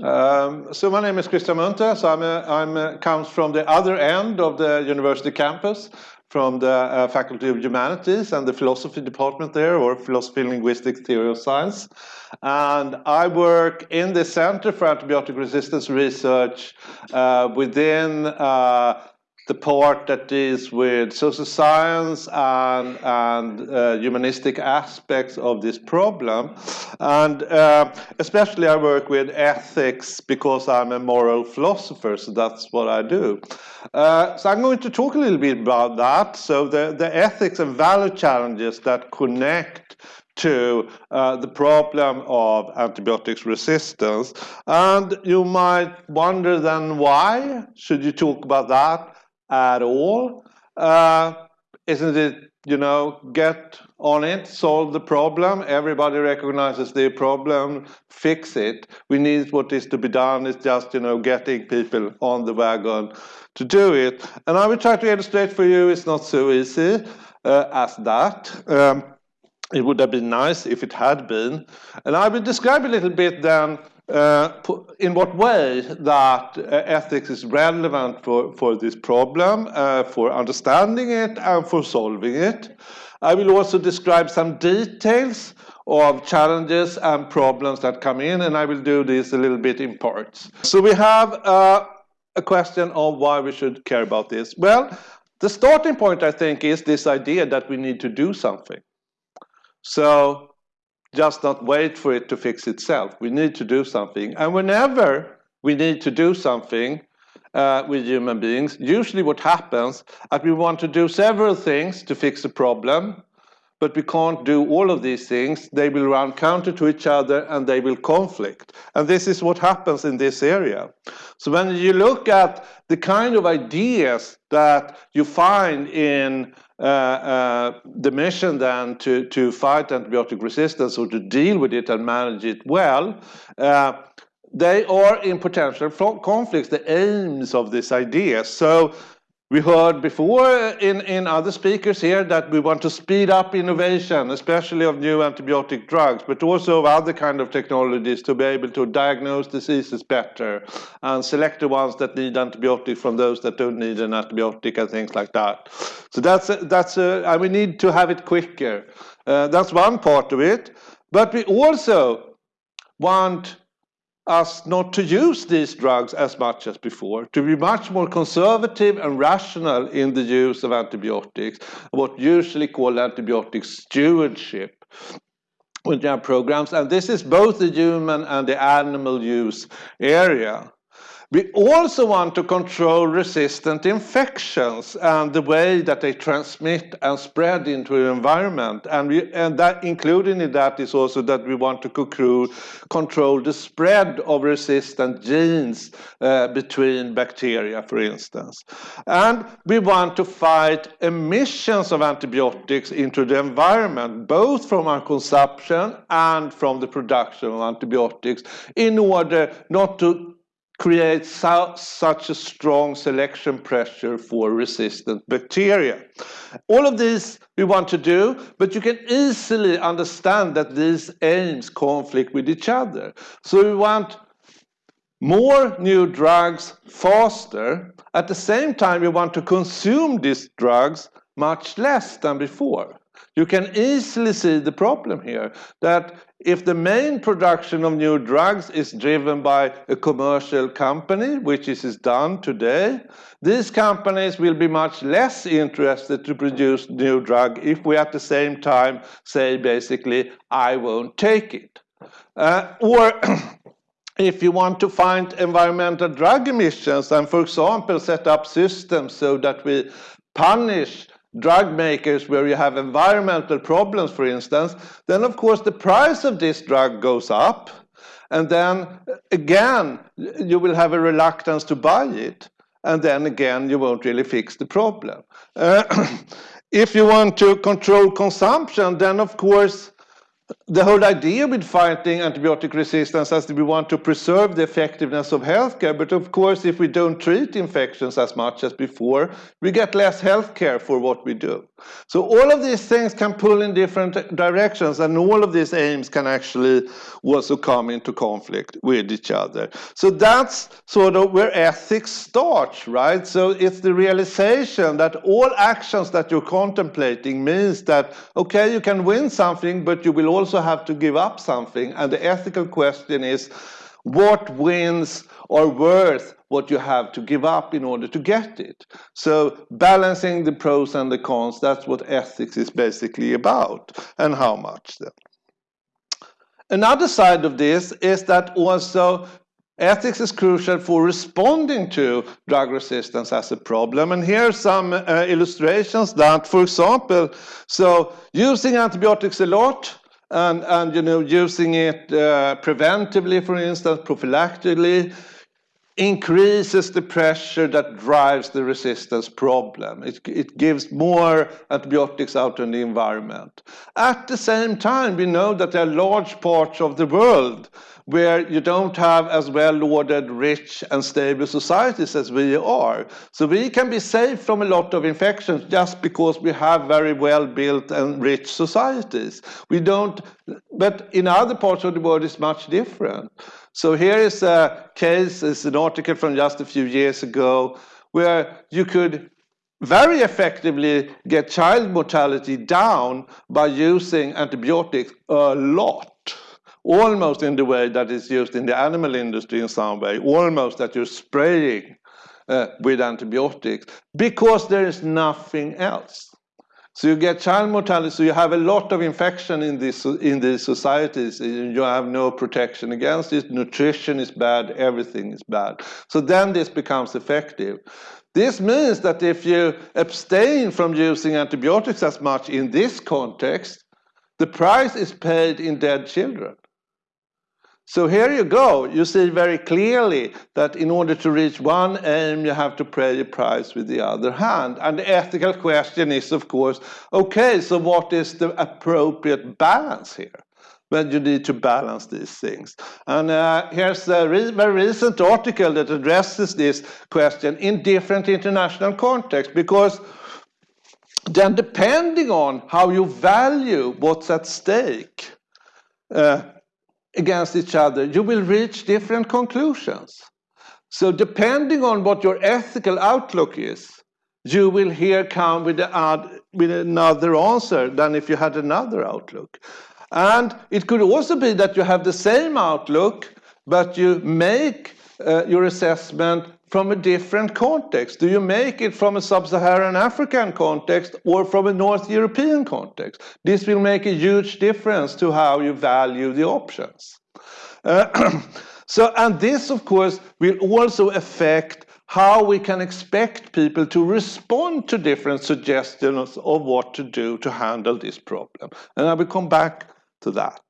Um, so my name is Christian Munthe. So I'm, a, I'm a, comes from the other end of the university campus, from the uh, Faculty of Humanities and the philosophy department there, or philosophy, linguistics, theory of science. And I work in the Center for Antibiotic Resistance Research uh, within uh, the part that deals with social science and, and uh, humanistic aspects of this problem. And uh, especially I work with ethics because I'm a moral philosopher, so that's what I do. Uh, so I'm going to talk a little bit about that. So the, the ethics and value challenges that connect to uh, the problem of antibiotics resistance. And you might wonder then why should you talk about that? At all. Uh, isn't it, you know, get on it, solve the problem, everybody recognizes the problem, fix it. We need what is to be done is just, you know, getting people on the wagon to do it. And I will try to illustrate for you it's not so easy uh, as that. Um, it would have been nice if it had been. And I will describe a little bit then in what way that uh, ethics is relevant for, for this problem, uh, for understanding it and for solving it. I will also describe some details of challenges and problems that come in, and I will do this a little bit in parts. So we have uh, a question of why we should care about this. Well, the starting point, I think, is this idea that we need to do something. So just not wait for it to fix itself. We need to do something. And whenever we need to do something uh, with human beings, usually what happens is we want to do several things to fix a problem, but we can't do all of these things. They will run counter to each other and they will conflict. And this is what happens in this area. So when you look at the kind of ideas that you find in uh, uh, the mission then to, to fight antibiotic resistance or to deal with it and manage it well, uh, they are in potential conflicts, the aims of this idea. So we heard before in, in other speakers here that we want to speed up innovation, especially of new antibiotic drugs, but also of other kind of technologies to be able to diagnose diseases better and select the ones that need antibiotics from those that don't need an antibiotic and things like that. So that's, a, that's a, and we need to have it quicker. Uh, that's one part of it. But we also want us not to use these drugs as much as before, to be much more conservative and rational in the use of antibiotics, what usually called antibiotic stewardship with their programs. And this is both the human and the animal use area. We also want to control resistant infections and the way that they transmit and spread into the environment. And, we, and that including in that is also that we want to control the spread of resistant genes uh, between bacteria, for instance. And we want to fight emissions of antibiotics into the environment, both from our consumption and from the production of antibiotics, in order not to creates so, such a strong selection pressure for resistant bacteria. All of this we want to do, but you can easily understand that these aims conflict with each other. So we want more new drugs faster. At the same time, we want to consume these drugs much less than before. You can easily see the problem here, that if the main production of new drugs is driven by a commercial company, which is done today, these companies will be much less interested to produce new drug if we at the same time say basically, I won't take it. Uh, or if you want to find environmental drug emissions and, for example, set up systems so that we punish drug makers where you have environmental problems, for instance, then of course the price of this drug goes up. And then again, you will have a reluctance to buy it. And then again, you won't really fix the problem. Uh, if you want to control consumption, then of course, the whole idea with fighting antibiotic resistance is that we want to preserve the effectiveness of healthcare. But of course, if we don't treat infections as much as before, we get less healthcare for what we do. So all of these things can pull in different directions, and all of these aims can actually also come into conflict with each other. So that's sort of where ethics starts, right? So it's the realization that all actions that you're contemplating means that, okay, you can win something, but you will also have to give up something. And the ethical question is, what wins are worth what you have to give up in order to get it. So balancing the pros and the cons, that's what ethics is basically about, and how much then. Another side of this is that also ethics is crucial for responding to drug resistance as a problem. And here are some uh, illustrations that, for example, so using antibiotics a lot, and, and you know, using it uh, preventively, for instance, prophylactically, increases the pressure that drives the resistance problem. It, it gives more antibiotics out in the environment. At the same time, we know that there are large parts of the world where you don't have as well-ordered, rich and stable societies as we are. So we can be safe from a lot of infections just because we have very well-built and rich societies. We don't, but in other parts of the world it's much different. So here is a case, it's an article from just a few years ago, where you could very effectively get child mortality down by using antibiotics a lot almost in the way that is used in the animal industry in some way, almost that you're spraying uh, with antibiotics, because there is nothing else. So you get child mortality, so you have a lot of infection in these, in these societies, you have no protection against it, nutrition is bad, everything is bad. So then this becomes effective. This means that if you abstain from using antibiotics as much in this context, the price is paid in dead children. So here you go. You see very clearly that in order to reach one aim, you have to pay a price with the other hand. And the ethical question is, of course, okay, so what is the appropriate balance here? When you need to balance these things. And uh, here's a re very recent article that addresses this question in different international contexts, because then depending on how you value what's at stake, uh, against each other, you will reach different conclusions. So depending on what your ethical outlook is, you will here come with, with another answer than if you had another outlook. And it could also be that you have the same outlook, but you make uh, your assessment from a different context? Do you make it from a sub-Saharan African context or from a North European context? This will make a huge difference to how you value the options. Uh, so, and this, of course, will also affect how we can expect people to respond to different suggestions of what to do to handle this problem. And I will come back to that.